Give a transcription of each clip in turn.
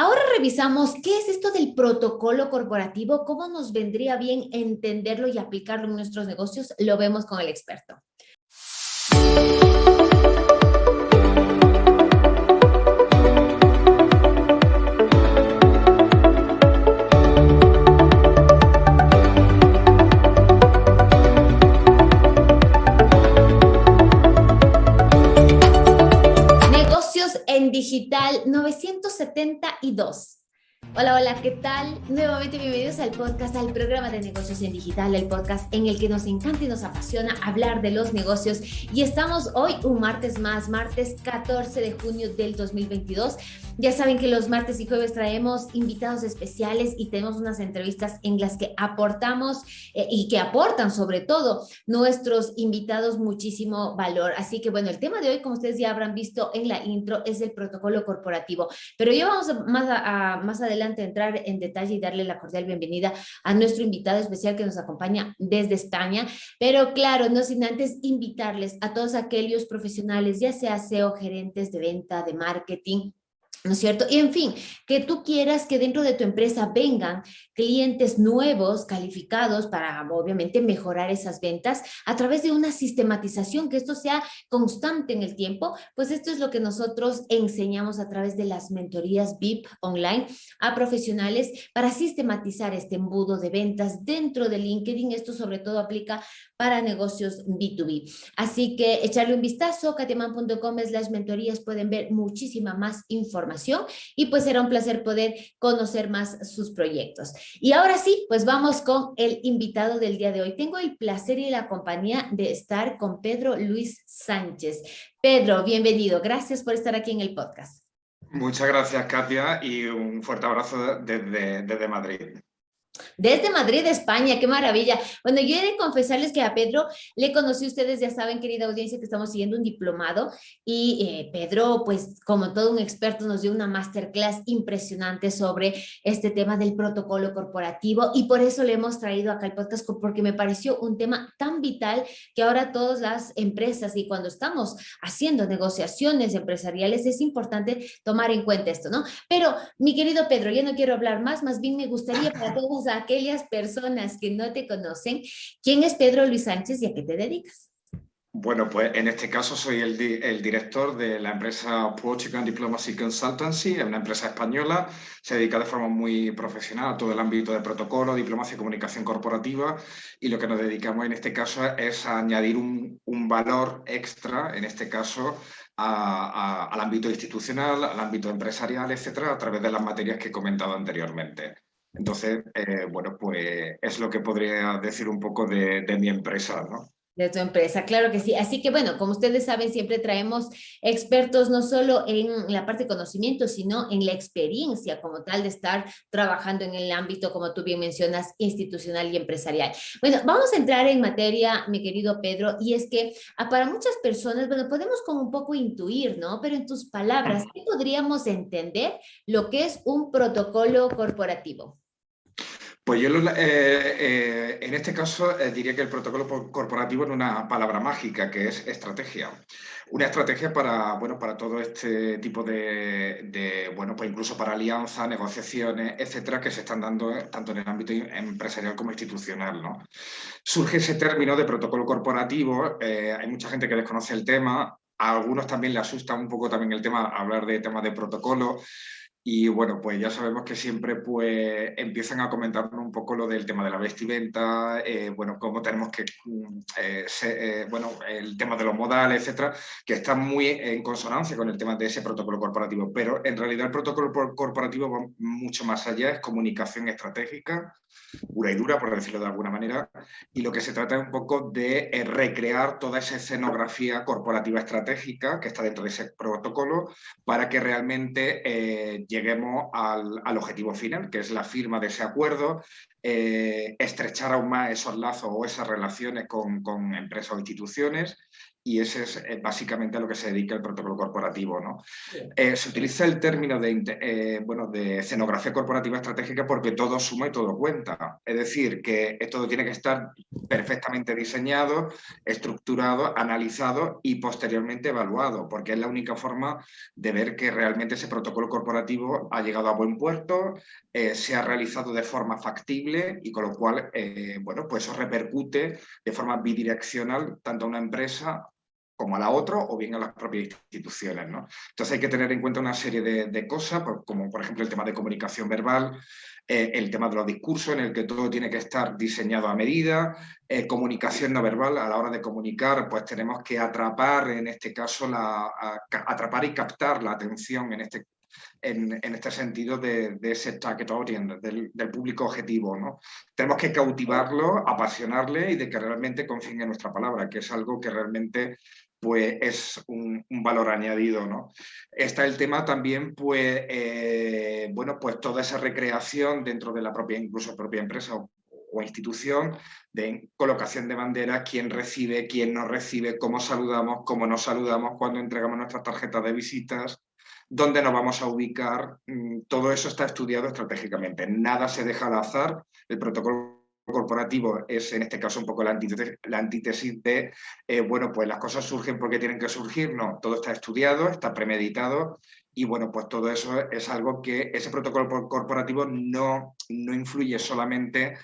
Ahora revisamos qué es esto del protocolo corporativo, cómo nos vendría bien entenderlo y aplicarlo en nuestros negocios, lo vemos con el experto. Digital 972. Hola, hola, ¿qué tal? Nuevamente bienvenidos al podcast, al programa de negocios en digital, el podcast en el que nos encanta y nos apasiona hablar de los negocios. Y estamos hoy un martes más, martes 14 de junio del 2022. Ya saben que los martes y jueves traemos invitados especiales y tenemos unas entrevistas en las que aportamos eh, y que aportan sobre todo nuestros invitados muchísimo valor. Así que bueno, el tema de hoy, como ustedes ya habrán visto en la intro, es el protocolo corporativo. Pero ya vamos más, más adelante entrar en detalle y darle la cordial bienvenida a nuestro invitado especial que nos acompaña desde España. Pero claro, no sin antes invitarles a todos aquellos profesionales, ya sea SEO, gerentes de venta, de marketing, ¿no es cierto? Y en fin, que tú quieras que dentro de tu empresa vengan clientes nuevos, calificados para obviamente mejorar esas ventas a través de una sistematización, que esto sea constante en el tiempo, pues esto es lo que nosotros enseñamos a través de las mentorías VIP online a profesionales para sistematizar este embudo de ventas dentro de LinkedIn. Esto sobre todo aplica para negocios B2B. Así que echarle un vistazo, katiaman.com las mentorías, pueden ver muchísima más información y pues será un placer poder conocer más sus proyectos. Y ahora sí, pues vamos con el invitado del día de hoy. Tengo el placer y la compañía de estar con Pedro Luis Sánchez. Pedro, bienvenido. Gracias por estar aquí en el podcast. Muchas gracias, Katia, y un fuerte abrazo desde, desde Madrid. Desde Madrid, España, qué maravilla. Bueno, yo he de confesarles que a Pedro le conocí, ustedes ya saben, querida audiencia, que estamos siguiendo un diplomado y eh, Pedro, pues como todo un experto, nos dio una masterclass impresionante sobre este tema del protocolo corporativo y por eso le hemos traído acá el podcast porque me pareció un tema tan vital que ahora todas las empresas y cuando estamos haciendo negociaciones empresariales es importante tomar en cuenta esto, ¿no? Pero mi querido Pedro, ya no quiero hablar más, más bien me gustaría para todos a aquellas personas que no te conocen, ¿quién es Pedro Luis Sánchez y a qué te dedicas? Bueno, pues en este caso soy el, director de la empresa Portugal Diplomacy Consultancy, una empresa española, se dedica de forma muy profesional a todo el ámbito de protocolo, diplomacia y comunicación corporativa y lo que nos dedicamos en este caso es a añadir un, valor extra, en este caso al ámbito institucional, al ámbito empresarial, etcétera, a través de las materias que he comentado anteriormente. Entonces, eh, bueno, pues es lo que podría decir un poco de, mi empresa, ¿no? De tu empresa, claro que sí. Así que bueno, como ustedes saben, siempre traemos expertos no solo en la parte de conocimiento, sino en la experiencia como tal de estar trabajando en el ámbito, como tú bien mencionas, institucional y empresarial. Bueno, vamos a entrar en materia, mi querido Pedro, y es que ah, para muchas personas, bueno, podemos como un poco intuir, ¿no? Pero en tus palabras, ¿qué podríamos entender lo que es un protocolo corporativo? Pues yo eh, eh, en este caso eh, diría que el protocolo corporativo es una palabra mágica, que es estrategia. Una estrategia para, bueno, para todo este tipo de, bueno, pues incluso para alianzas, negociaciones, etcétera, que se están dando tanto en el ámbito empresarial como institucional. ¿no? Surge ese término de protocolo corporativo, hay mucha gente que desconoce el tema, a algunos también le asusta un poco también el tema, hablar de temas de protocolo, y bueno, pues ya sabemos que siempre pues, empiezan a comentarnos un poco lo del tema de la vestimenta, eh, bueno, cómo tenemos que, mm, eh, eh, bueno, el tema de los modales, etcétera, que está muy en consonancia con el tema de ese protocolo corporativo. Pero en realidad el protocolo corporativo va mucho más allá, es comunicación estratégica, pura y dura, por decirlo de alguna manera, y lo que se trata es un poco de recrear toda esa escenografía corporativa estratégica que está dentro de ese protocolo para que realmente lleguemos al, objetivo final, que es la firma de ese acuerdo, eh, estrechar aún más esos lazos o esas relaciones con, empresas o instituciones y ese es eh, básicamente a lo que se dedica el protocolo corporativo. ¿no? Eh, se utiliza el término de, bueno, de escenografía corporativa estratégica porque todo suma y todo cuenta. Es decir, que todo tiene que estar perfectamente diseñado, estructurado, analizado y posteriormente evaluado, porque es la única forma de ver que realmente ese protocolo corporativo ha llegado a buen puerto, eh, se ha realizado de forma factible y con lo cual, eh, bueno, pues eso repercute de forma bidireccional tanto a una empresa como a la otra o bien a las propias instituciones. ¿no? Entonces hay que tener en cuenta una serie de, cosas, como por ejemplo el tema de comunicación verbal, eh, el tema de los discursos en el que todo tiene que estar diseñado a medida, eh, comunicación no verbal, a la hora de comunicar pues tenemos que atrapar en este caso, la, atrapar y captar la atención en este en, este sentido de, ese target audience, del, público objetivo. ¿no? Tenemos que cautivarlo, apasionarle y de que realmente confíen en nuestra palabra, que es algo que realmente pues es un, valor añadido. ¿no? Está el tema también, pues, eh, bueno, pues toda esa recreación dentro de la propia, incluso propia empresa o, institución, de colocación de banderas, quién recibe, quién no recibe, cómo saludamos, cómo nos saludamos cuando entregamos nuestras tarjetas de visitas, dónde nos vamos a ubicar, mm, todo eso está estudiado estratégicamente. Nada se deja al azar, el protocolo corporativo es en este caso un poco la antítesis, de, eh, bueno, pues las cosas surgen porque tienen que surgir, no, todo está estudiado, está premeditado y bueno, pues todo eso es algo que ese protocolo corporativo no, no influye solamente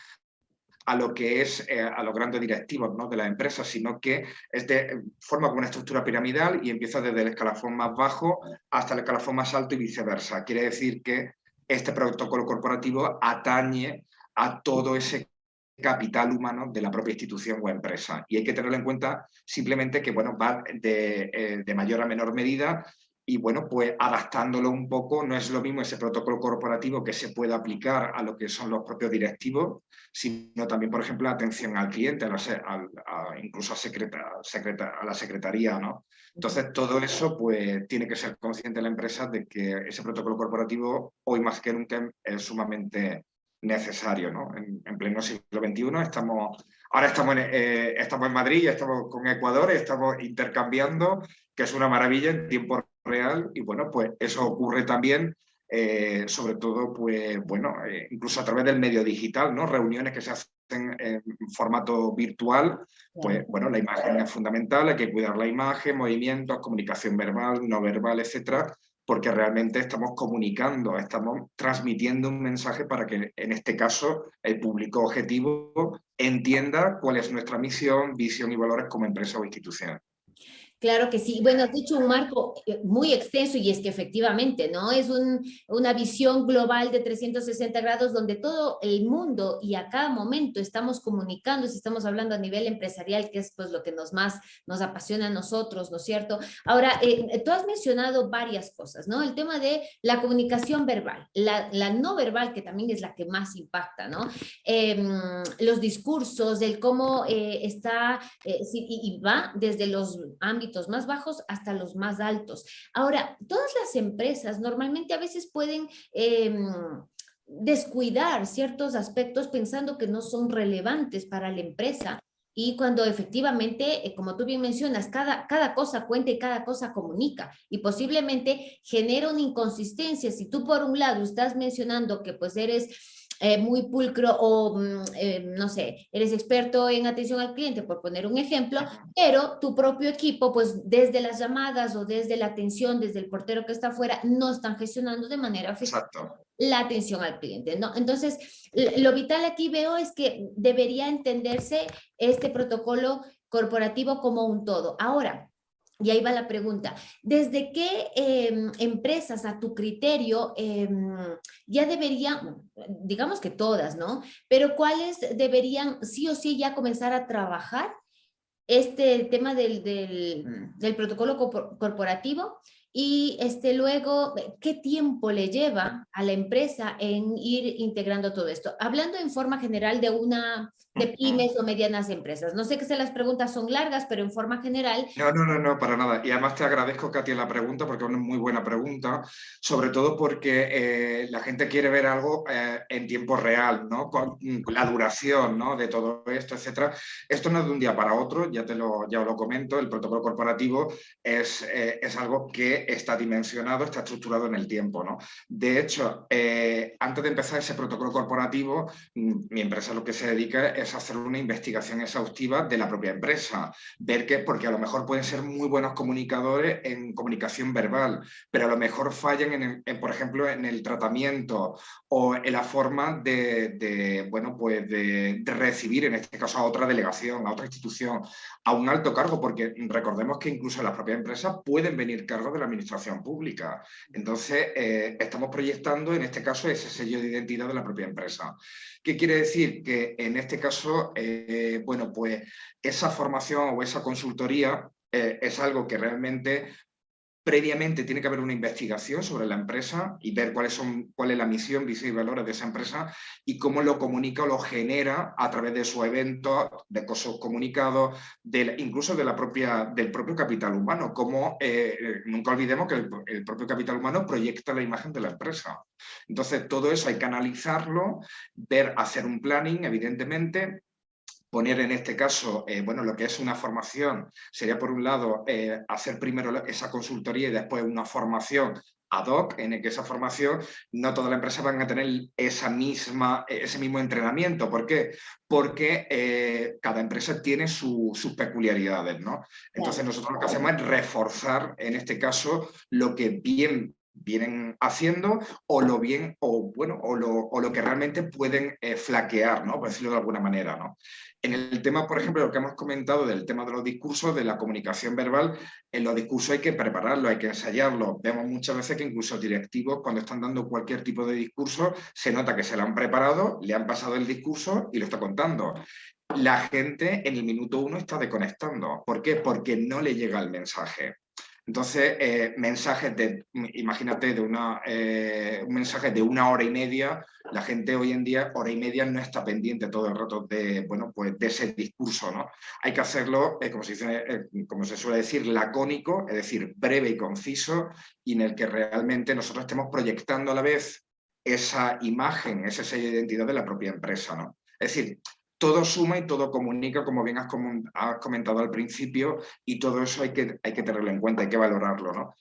a lo que es eh, a los grandes directivos ¿no? de la empresa, sino que es de, forma como una estructura piramidal y empieza desde el escalafón más bajo hasta el escalafón más alto y viceversa. Quiere decir que este protocolo corporativo atañe a todo ese capital humano de la propia institución o empresa. Y hay que tenerlo en cuenta simplemente que bueno, va de, eh, de mayor a menor medida y bueno, pues adaptándolo un poco, no es lo mismo ese protocolo corporativo que se puede aplicar a lo que son los propios directivos, sino también, por ejemplo, atención al cliente, a incluso a, secreta, a la secretaría. ¿no? Entonces, todo eso pues, tiene que ser consciente la empresa de que ese protocolo corporativo, hoy más que nunca, es sumamente necesario. ¿no? En, pleno siglo XXI estamos, ahora estamos en, eh, estamos en Madrid, estamos con Ecuador, estamos intercambiando, que es una maravilla en tiempo real y bueno, pues eso ocurre también, eh, sobre todo, pues bueno, eh, incluso a través del medio digital, ¿no? Reuniones que se hacen en formato virtual, pues bueno, la imagen es fundamental, hay que cuidar la imagen, movimientos, comunicación verbal, no verbal, etcétera, porque realmente estamos comunicando, estamos transmitiendo un mensaje para que en este caso el público objetivo entienda cuál es nuestra misión, visión y valores como empresa o institución. Claro que sí. Bueno, has dicho un marco eh, muy extenso y es que efectivamente, ¿no? Es una visión global de 360 grados donde todo el mundo y a cada momento estamos comunicando, si estamos hablando a nivel empresarial, que es pues lo que nos más nos apasiona a nosotros, ¿no es cierto? Ahora, eh, tú has mencionado varias cosas, ¿no? El tema de la comunicación verbal, la, no verbal, que también es la que más impacta, ¿no? Em, los discursos, el cómo eh, está, y va desde los ámbitos más bajos hasta los más altos. Ahora, todas las empresas normalmente a veces pueden... Em, descuidar ciertos aspectos pensando que no son relevantes para la empresa y cuando efectivamente, eh, como tú bien mencionas, cada, cada cosa cuenta y cada cosa comunica y posiblemente genera una inconsistencia. Si tú por un lado estás mencionando que pues eres eh, muy pulcro o, mm, eh, no sé, eres experto en atención al cliente, por poner un ejemplo, pero tu propio equipo, pues desde las llamadas o desde la atención, desde el portero que está afuera, no están gestionando de manera efectiva la atención al cliente, ¿no? Entonces, lo vital aquí veo es que debería entenderse este protocolo corporativo como un todo. Ahora, y ahí va la pregunta. ¿Desde qué em, empresas a tu criterio em, ya deberían, digamos que todas, ¿no? Pero cuáles deberían sí o sí ya comenzar a trabajar este tema del, del, del protocolo corporativo y este, luego, ¿qué tiempo le lleva a la empresa en ir integrando todo esto? Hablando en forma general de una de pymes o medianas empresas. No sé que si las preguntas son largas, pero en forma general... No, no, no, no, para nada. Y además te agradezco, Katia, la pregunta, porque es una muy buena pregunta, sobre todo porque eh, la gente quiere ver algo eh, en tiempo real, ¿no? Con la duración ¿no? de todo esto, etcétera. Esto no es de un día para otro, ya te lo, ya lo comento, el protocolo corporativo es, eh, es algo que está dimensionado, está estructurado en el tiempo. ¿no? De hecho, eh, antes de empezar ese protocolo corporativo, mm, mi empresa lo que se dedica es hacer una investigación exhaustiva de la propia empresa, ver que, porque a lo mejor pueden ser muy buenos comunicadores en comunicación verbal, pero a lo mejor fallan, en, por ejemplo, en el tratamiento o en la forma de, bueno, pues de recibir, en este caso, a otra delegación, a otra institución, a un alto cargo, porque recordemos que incluso las propias empresas pueden venir cargos de la administración pública. Entonces, eh, estamos proyectando en este caso ese sello de identidad de la propia empresa. ¿Qué quiere decir? Que en este caso, eh, bueno, pues esa formación o esa consultoría eh, es algo que realmente previamente tiene que haber una investigación sobre la empresa y ver cuáles son, cuál es la misión, visión y valores de esa empresa y cómo lo comunica o lo genera a través de su evento, de cosas comunicados, incluso de la propia, del propio capital humano. Como eh, nunca olvidemos que el, propio capital humano proyecta la imagen de la empresa. Entonces todo eso hay que analizarlo, ver, hacer un planning, evidentemente, poner en este caso, eh, bueno, lo que es una formación, sería por un lado eh, hacer primero esa consultoría y después una formación ad hoc, en el que esa formación no todas las empresas van a tener esa misma, ese mismo entrenamiento. ¿Por qué? Porque eh, cada empresa tiene sus peculiaridades, ¿no? Entonces nosotros lo que hacemos es reforzar, en este caso, lo que bien vienen haciendo o lo bien o bueno o lo, o lo que realmente pueden flaquear, ¿no? por decirlo de alguna manera. ¿no? En el tema, por ejemplo, lo que hemos comentado del tema de los discursos, de la comunicación verbal, en los discursos hay que prepararlo, hay que ensayarlo. Vemos muchas veces que incluso directivos, cuando están dando cualquier tipo de discurso, se nota que se lo han preparado, le han pasado el discurso y lo está contando. La gente en el minuto uno está desconectando. ¿Por qué? Porque no le llega el mensaje. Entonces, eh, mensajes de, imagínate, de una, eh, un mensaje de una hora y media, la gente hoy en día, hora y media, no está pendiente todo el rato de, bueno, pues de ese discurso. ¿no? Hay que hacerlo, eh, como, se dice, como se suele decir, lacónico, es decir, breve y conciso, y en el que realmente nosotros estemos proyectando a la vez esa imagen, ese sello de identidad de la propia empresa. ¿no? Es decir, todo suma y todo comunica, como bien has, comentado al principio, y todo eso hay que, hay que tenerlo en cuenta, hay que valorarlo. ¿no?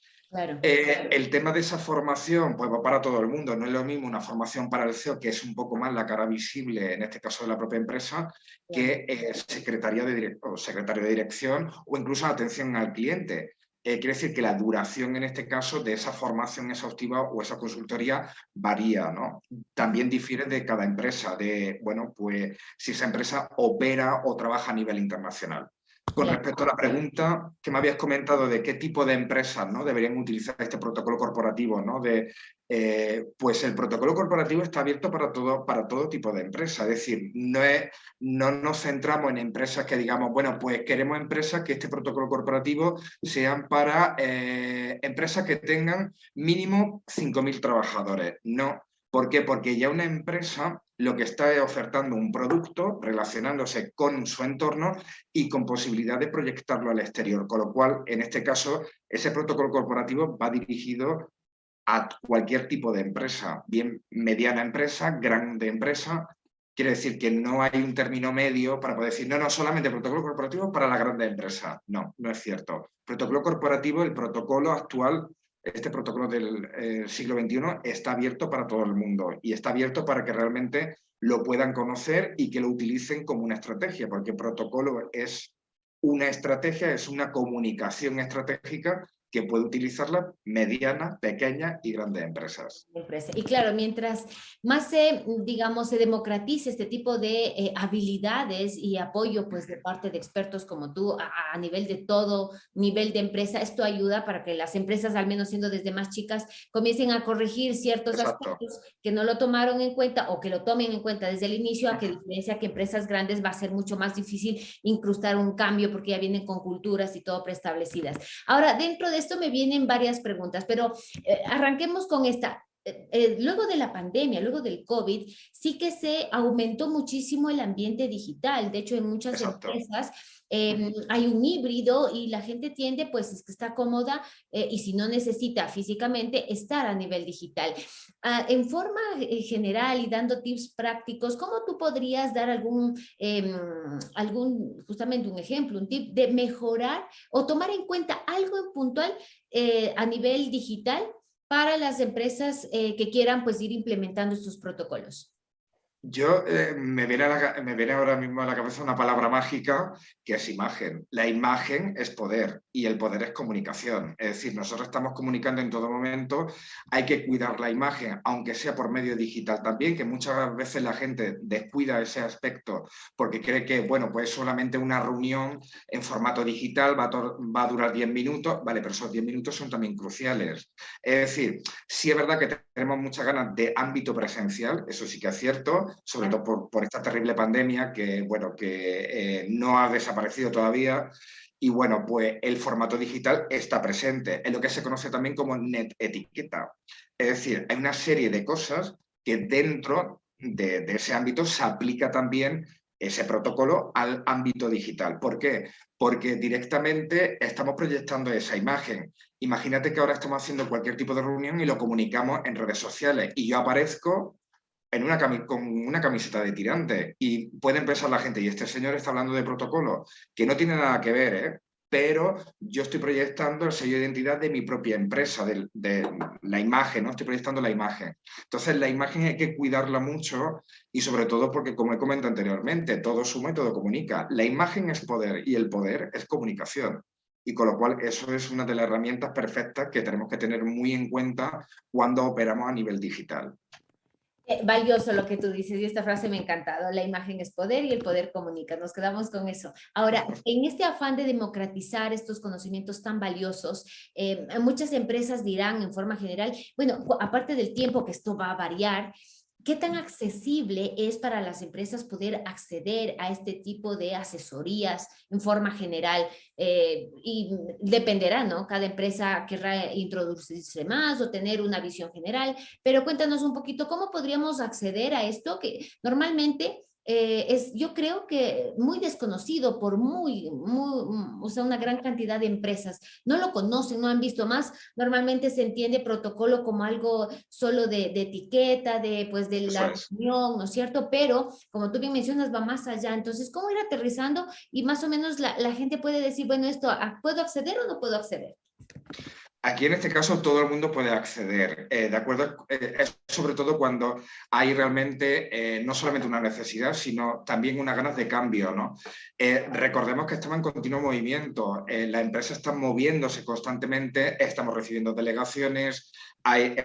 Eh, el tema de esa formación, pues va para todo el mundo, no es lo mismo una formación para el CEO, que es un poco más la cara visible, en este caso de la propia empresa, que eh, secretaria de, secretario de dirección o incluso atención al cliente. Eh, quiere decir que la duración en este caso de esa formación exhaustiva o esa consultoría varía, ¿no? También difiere de cada empresa, de, bueno, pues si esa empresa opera o trabaja a nivel internacional. Con respecto a la pregunta que me habías comentado de qué tipo de empresas ¿no? deberían utilizar este protocolo corporativo, ¿no? de, eh, pues el protocolo corporativo está abierto para todo, para todo tipo de empresas. Es decir, no, es, no nos centramos en empresas que digamos, bueno, pues queremos empresas que este protocolo corporativo sean para eh, empresas que tengan mínimo 5.000 trabajadores. No, ¿Por qué? Porque ya una empresa lo que está es ofertando un producto relacionándose con su entorno y con posibilidad de proyectarlo al exterior, con lo cual, en este caso, ese protocolo corporativo va dirigido a cualquier tipo de empresa, bien mediana empresa, grande empresa, quiere decir que no hay un término medio para poder decir, no, no, solamente protocolo corporativo para la grande empresa. No, no es cierto. Protocolo corporativo, el protocolo actual este protocolo del eh, siglo XXI está abierto para todo el mundo y está abierto para que realmente lo puedan conocer y que lo utilicen como una estrategia, porque protocolo es una estrategia, es una comunicación estratégica que puede utilizarla mediana, pequeña y grandes empresas. Y claro, mientras más se, digamos, se democratice este tipo de eh, habilidades y apoyo pues de parte de expertos como tú a, nivel de todo nivel de empresa, esto ayuda para que las empresas, al menos siendo desde más chicas, comiencen a corregir ciertos aspectos que no lo tomaron en cuenta o que lo tomen en cuenta desde el inicio, a que diferencia que empresas grandes va a ser mucho más difícil incrustar un cambio porque ya vienen con culturas y todo preestablecidas. Ahora, dentro de esto me vienen varias preguntas, pero eh, arranquemos con esta. Eh, eh, luego de la pandemia, luego del COVID, sí que se aumentó muchísimo el ambiente digital. De hecho, en muchas empresas em, hay un híbrido y la gente tiende, pues, es que está cómoda eh, y si no necesita físicamente, estar a nivel digital. Ah, en forma general y dando tips prácticos, ¿cómo tú podrías dar algún, em, algún, justamente un ejemplo, un tip de mejorar o tomar en cuenta algo en puntual a nivel digital para las empresas eh, que quieran pues ir implementando estos protocolos? Yo eh, me, viene ahora mismo a la cabeza una palabra mágica que es imagen. La imagen es poder y el poder es comunicación. Es decir, nosotros estamos comunicando en todo momento, hay que cuidar la imagen, aunque sea por medio digital también, que muchas veces la gente descuida ese aspecto porque cree que, bueno, pues solamente una reunión en formato digital va a, va a durar 10 minutos, vale, pero esos 10 minutos son también cruciales. Es decir, sí es verdad que tenemos muchas ganas de ámbito presencial, eso sí que es cierto, sobre todo por, esta terrible pandemia que, bueno, que eh, no ha desaparecido todavía. Y bueno, pues el formato digital está presente, en lo que se conoce también como net etiqueta. Es decir, hay una serie de cosas que dentro de, de ese ámbito se aplica también ese protocolo al ámbito digital. ¿Por qué? Porque directamente estamos proyectando esa imagen. Imagínate que ahora estamos haciendo cualquier tipo de reunión y lo comunicamos en redes sociales y yo aparezco en una con una camiseta de tirante y pueden pensar la gente, y este señor está hablando de protocolo, que no tiene nada que ver, ¿eh? pero yo estoy proyectando el sello de identidad de mi propia empresa, de, la imagen, ¿no? Estoy proyectando la imagen. Entonces, la imagen hay que cuidarla mucho y sobre todo porque, como he comentado anteriormente, todo suma y todo comunica. La imagen es poder y el poder es comunicación. Y con lo cual, eso es una de las herramientas perfectas que tenemos que tener muy en cuenta cuando operamos a nivel digital. Eh, valioso lo que tú dices y esta frase me ha encantado. La imagen es poder y el poder comunica. Nos quedamos con eso. Ahora, en este afán de democratizar estos conocimientos tan valiosos, eh, muchas empresas dirán en forma general, bueno, aparte del tiempo que esto va a variar, ¿Qué tan accesible es para las empresas poder acceder a este tipo de asesorías en forma general? Eh, y dependerá, ¿no? Cada empresa querrá introducirse más o tener una visión general, pero cuéntanos un poquito cómo podríamos acceder a esto que normalmente eh, es, yo creo que muy desconocido por muy, muy, o sea, una gran cantidad de empresas. No lo conocen, no han visto más. Normalmente se entiende protocolo como algo solo de, de etiqueta, de, pues, de la reunión, ¿no es cierto? Pero, como tú bien mencionas, va más allá. Entonces, ¿cómo ir aterrizando? Y más o menos la, la gente puede decir, bueno, esto, ah, ¿puedo acceder o no puedo acceder? Aquí en este caso todo el mundo puede acceder, eh, ¿de acuerdo? Eh, es sobre todo cuando hay realmente eh, no solamente una necesidad, sino también unas ganas de cambio, ¿no? recordemos que estamos en continuo movimiento, la empresa está moviéndose constantemente, estamos recibiendo delegaciones, hay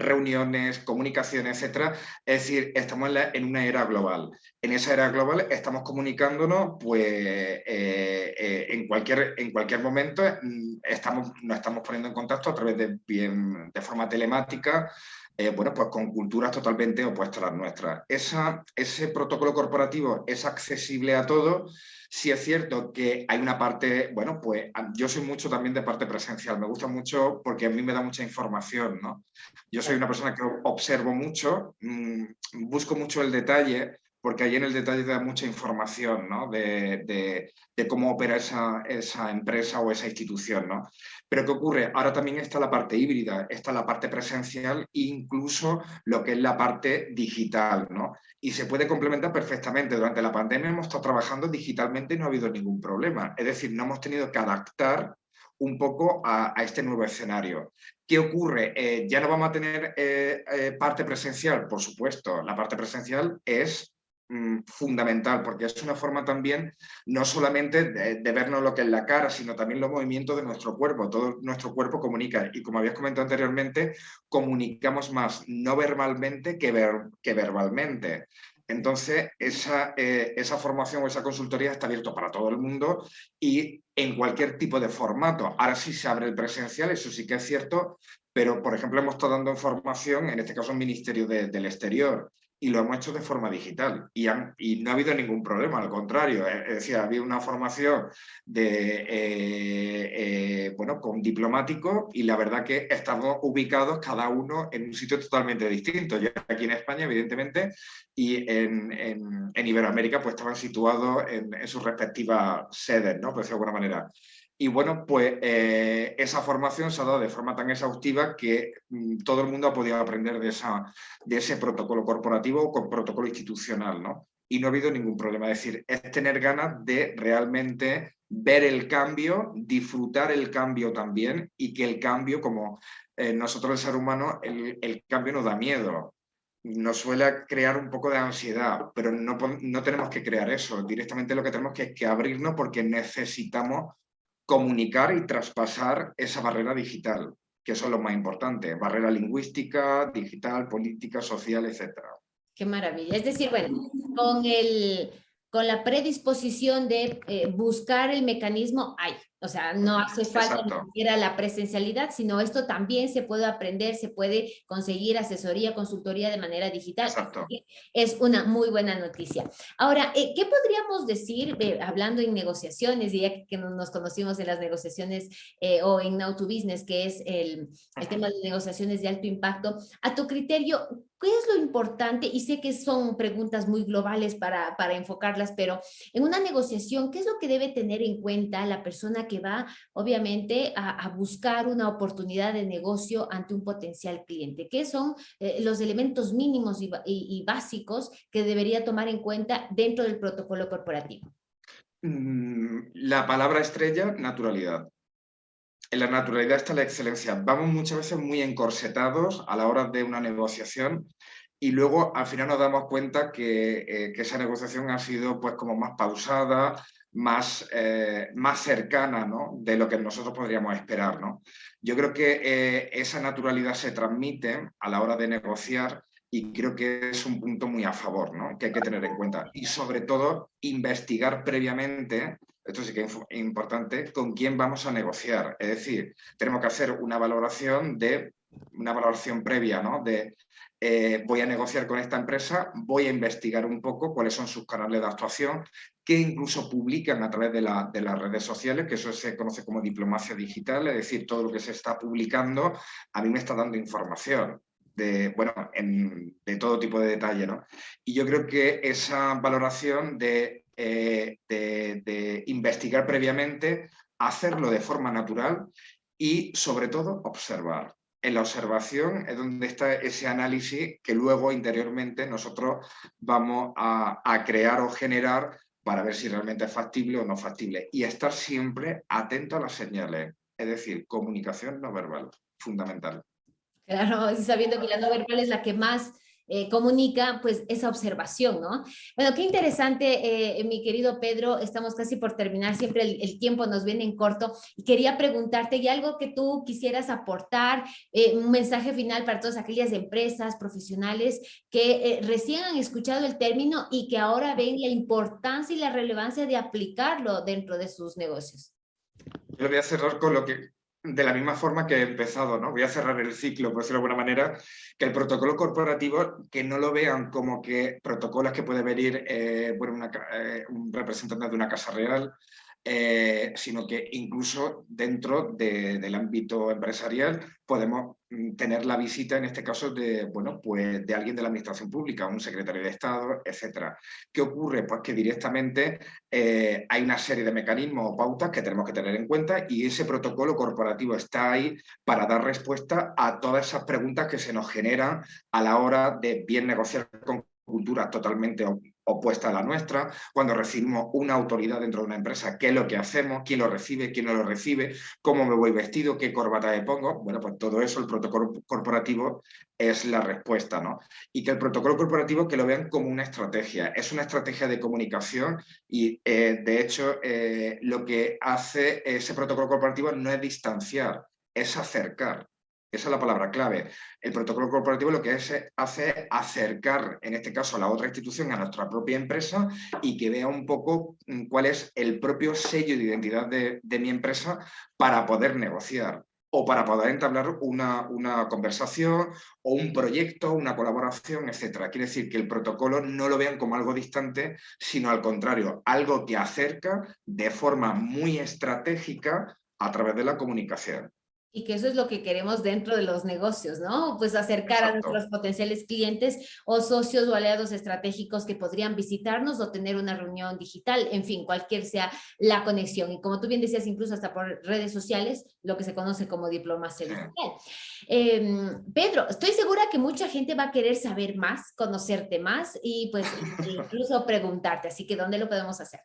reuniones, comunicaciones, etcétera. Es decir, estamos en, una era global. En esa era global estamos comunicándonos, pues, eh, eh, en, cualquier, en cualquier momento mm, estamos, nos estamos poniendo en contacto a través de, bien, de forma telemática, eh, bueno, pues con culturas totalmente opuestas a las nuestras. Esa, ese protocolo corporativo es accesible a todos, Sí es cierto que hay una parte, bueno, pues yo soy mucho también de parte presencial, me gusta mucho porque a mí me da mucha información, ¿no? Yo soy una persona que observo mucho, mm, busco mucho el detalle, porque ahí en el detalle da mucha información ¿no? de, cómo opera esa, esa, empresa o esa institución. ¿no? Pero ¿qué ocurre? Ahora también está la parte híbrida, está la parte presencial e incluso lo que es la parte digital. ¿no? Y se puede complementar perfectamente. Durante la pandemia hemos estado trabajando digitalmente y no ha habido ningún problema. Es decir, no hemos tenido que adaptar un poco a, este nuevo escenario. ¿Qué ocurre? Eh, ya no vamos a tener eh, eh, parte presencial, por supuesto. La parte presencial es fundamental, porque es una forma también no solamente de, vernos lo que es la cara, sino también los movimientos de nuestro cuerpo. Todo nuestro cuerpo comunica y como habías comentado anteriormente, comunicamos más no verbalmente que, ver, que verbalmente. Entonces, esa, eh, esa formación o esa consultoría está abierto para todo el mundo y en cualquier tipo de formato. Ahora sí se abre el presencial, eso sí que es cierto, pero por ejemplo hemos estado dando información, en este caso el Ministerio del Exterior, y lo hemos hecho de forma digital y, y no ha habido ningún problema, al contrario, es decir, había una formación de, eh, eh, bueno, con diplomático y la verdad que estamos ubicados cada uno en un sitio totalmente distinto. Yo aquí en España, evidentemente, y en, en, Iberoamérica pues estaban situados en, sus respectivas sedes, ¿no? Pues de alguna manera. Y bueno, pues eh, esa formación se ha dado de forma tan exhaustiva que mm, todo el mundo ha podido aprender de, esa, de ese protocolo corporativo o con protocolo institucional, ¿no? Y no ha habido ningún problema. Es decir, es tener ganas de realmente ver el cambio, disfrutar el cambio también y que el cambio, como eh, nosotros el ser humano, el, el, cambio nos da miedo. Nos suele crear un poco de ansiedad, pero no, no tenemos que crear eso. Directamente lo que tenemos que, que abrirnos porque necesitamos comunicar y traspasar esa barrera digital, que eso es lo más importante, barrera lingüística, digital, política, social, etc. Qué maravilla. Es decir, bueno, con, el, con la predisposición de eh, buscar el mecanismo, hay. O sea, no hace falta ni siquiera la presencialidad, sino esto también se puede aprender, se puede conseguir asesoría, consultoría de manera digital. Es una muy buena noticia. Ahora, eh, ¿qué podríamos decir, eh, hablando en negociaciones, ya que nos conocimos en las negociaciones eh, o en Now to Business, que es el, el tema de negociaciones de alto impacto, a tu criterio, ¿Qué es lo importante? Y sé que son preguntas muy globales para, para enfocarlas, pero en una negociación, ¿qué es lo que debe tener en cuenta la persona que va, obviamente, a, buscar una oportunidad de negocio ante un potencial cliente? ¿Qué son eh, los elementos mínimos y, básicos que debería tomar en cuenta dentro del protocolo corporativo? Mm, la palabra estrella, naturalidad en la naturalidad está la excelencia. Vamos muchas veces muy encorsetados a la hora de una negociación y luego al final nos damos cuenta que, eh, esa negociación ha sido pues como más pausada, más, eh, más cercana ¿no? de lo que nosotros podríamos esperar. ¿no? Yo creo que eh, esa naturalidad se transmite a la hora de negociar y creo que es un punto muy a favor, ¿no? que hay que tener en cuenta. Y sobre todo, investigar previamente esto sí que es importante, con quién vamos a negociar. Es decir, tenemos que hacer una valoración de una valoración previa, ¿no? De eh, voy a negociar con esta empresa, voy a investigar un poco cuáles son sus canales de actuación, que incluso publican a través de, las redes sociales, que eso se conoce como diplomacia digital, es decir, todo lo que se está publicando a mí me está dando información. De, bueno, de todo tipo de detalle. ¿no? Y yo creo que esa valoración de eh, de, investigar previamente, hacerlo de forma natural y sobre todo observar. En la observación es donde está ese análisis que luego interiormente nosotros vamos a, crear o generar para ver si realmente es factible o no factible. Y estar siempre atento a las señales, es decir, comunicación no verbal, fundamental. Claro, sabiendo que la no verbal es la que más eh, comunica pues esa observación, ¿no? Bueno, qué interesante, eh, mi querido Pedro, estamos casi por terminar, siempre el, tiempo nos viene en corto y quería preguntarte, ¿y algo que tú quisieras aportar, eh, un mensaje final para todas aquellas empresas, profesionales que recién han escuchado el término y que ahora ven la importancia y la relevancia de aplicarlo dentro de sus negocios? Yo voy a cerrar con lo que de la misma forma que he empezado, ¿no? Voy a cerrar el ciclo, por decirlo de alguna manera, que el protocolo corporativo, que no lo vean como que protocolos que puede venir eh, bueno, eh, un representante de una casa real, eh, sino que incluso dentro del ámbito empresarial podemos mm, tener la visita, en este caso, de, bueno, pues de alguien de la administración pública, un secretario de Estado, etc. ¿Qué ocurre? Pues que directamente eh, hay una serie de mecanismos o pautas que tenemos que tener en cuenta y ese protocolo corporativo está ahí para dar respuesta a todas esas preguntas que se nos generan a la hora de bien negociar con culturas totalmente opuesta a la nuestra, cuando recibimos una autoridad dentro de una empresa, qué es lo que hacemos, quién lo recibe, quién no lo recibe, cómo me voy vestido, qué corbata me pongo, bueno, pues todo eso, el protocolo corporativo es la respuesta, ¿no? Y que el protocolo corporativo que lo vean como una estrategia, es una estrategia de comunicación y eh, de hecho eh, lo que hace ese protocolo corporativo no es distanciar, es acercar. Esa es la palabra clave. El protocolo corporativo lo que hace es acercar, en este caso, a la otra institución, a nuestra propia empresa y que vea un poco mm, cuál es el propio sello de identidad de, mi empresa para poder negociar. o para poder entablar una, una conversación o un proyecto, una colaboración, etc. Quiere decir que el protocolo no lo vean como algo distante, sino al contrario, algo que acerca de forma muy estratégica a través de la comunicación. Y que eso es lo que queremos dentro de los negocios, ¿no? Pues acercar a nuestros potenciales clientes o socios o aliados estratégicos que podrían visitarnos o tener una reunión digital, en fin, cualquier sea la conexión. Y como tú bien decías, incluso hasta por redes sociales, lo que se conoce como diplomacia digital. Em, Pedro, estoy segura que mucha gente va a querer saber más, conocerte más y pues incluso preguntarte, así que ¿dónde lo podemos hacer?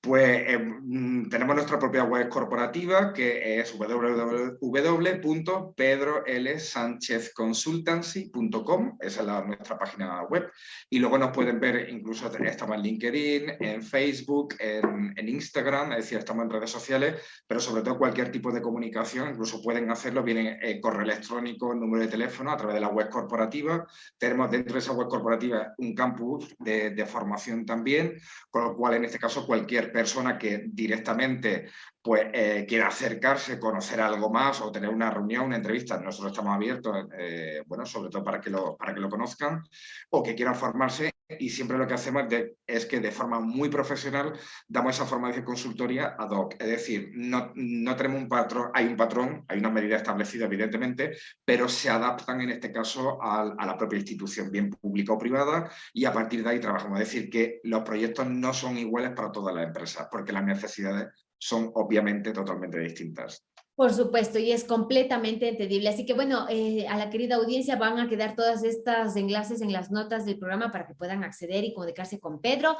Pues em, tenemos nuestra propia web corporativa que es www.pedrolsanchezconsultancy.com, esa es nuestra página web. Y luego nos pueden ver, incluso estamos en LinkedIn, en Facebook, en, Instagram, es decir, estamos en redes sociales, pero sobre todo cualquier tipo de comunicación, incluso pueden hacerlo, vienen eh, correo electrónico, número de teléfono a través de la web corporativa. Tenemos dentro de esa web corporativa un campus de formación también, con lo cual en este caso cualquier persona que directamente pues, eh, quiera acercarse, conocer algo más o tener una reunión, una entrevista, nosotros estamos abiertos, eh, bueno, sobre todo para que, lo, para que lo conozcan o que quieran formarse y siempre lo que hacemos es que de forma muy profesional damos esa formación de consultoría ad hoc, es decir, no, no tenemos un patrón, hay un patrón, hay una medida establecida evidentemente, pero se adaptan en este caso a la propia institución, bien pública o privada, y a partir de ahí trabajamos, es decir, que los proyectos no son iguales para todas las empresas, porque las necesidades son obviamente totalmente distintas. Por supuesto, y es completamente entendible. Así que bueno, eh, a la querida audiencia van a quedar todas estas enlaces en las notas del programa para que puedan acceder y comunicarse con Pedro.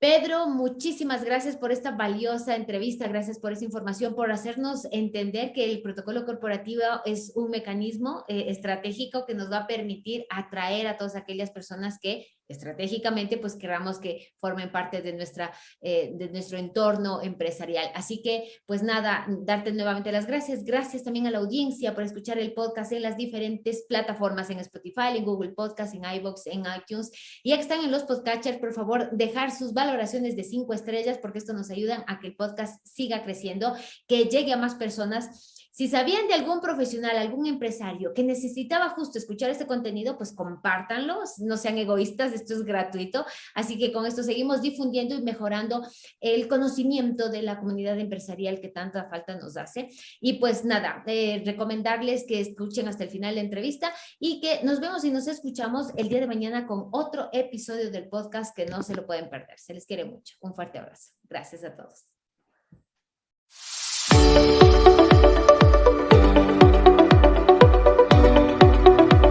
Pedro, muchísimas gracias por esta valiosa entrevista, gracias por esa información, por hacernos entender que el protocolo corporativo es un mecanismo eh, estratégico que nos va a permitir atraer a todas aquellas personas que estratégicamente pues queramos que formen parte de, nuestra, eh, de nuestro entorno empresarial. Así que pues nada, darte nuevamente las gracias. Gracias también a la audiencia por escuchar el podcast en las diferentes plataformas, en Spotify, en Google Podcast, en iVoox, en iTunes. Y ya que están en los podcatchers, por favor, dejar sus valoraciones de cinco estrellas porque esto nos ayuda a que el podcast siga creciendo, que llegue a más personas si sabían de algún profesional, algún empresario que necesitaba justo escuchar este contenido, pues compártanlo, no sean egoístas, esto es gratuito. Así que con esto seguimos difundiendo y mejorando el conocimiento de la comunidad empresarial que tanta falta nos hace. Y pues nada, eh, recomendarles que escuchen hasta el final la entrevista y que nos vemos y nos escuchamos el día de mañana con otro episodio del podcast que no se lo pueden perder. Se les quiere mucho. Un fuerte abrazo. Gracias a todos.